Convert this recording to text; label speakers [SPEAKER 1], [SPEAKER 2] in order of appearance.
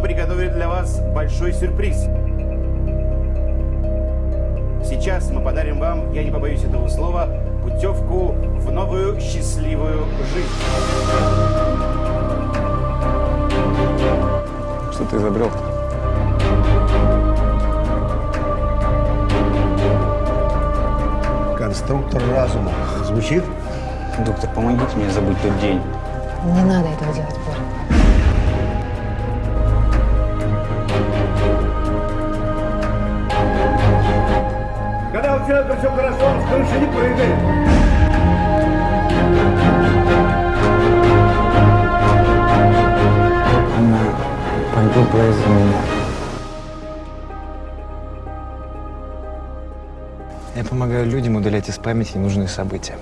[SPEAKER 1] приготовили для вас большой сюрприз. Сейчас мы подарим вам, я не побоюсь этого слова, путевку в новую счастливую жизнь.
[SPEAKER 2] Что ты изобрел?
[SPEAKER 3] Конструктор разума. Звучит?
[SPEAKER 4] Доктор, помогите мне забыть тот день.
[SPEAKER 5] Не надо этого делать, Боря.
[SPEAKER 1] Когда у человека все хорошо, он с крыши не прыгает.
[SPEAKER 4] Она погибла из-за меня.
[SPEAKER 2] Я помогаю людям удалять из памяти ненужные события.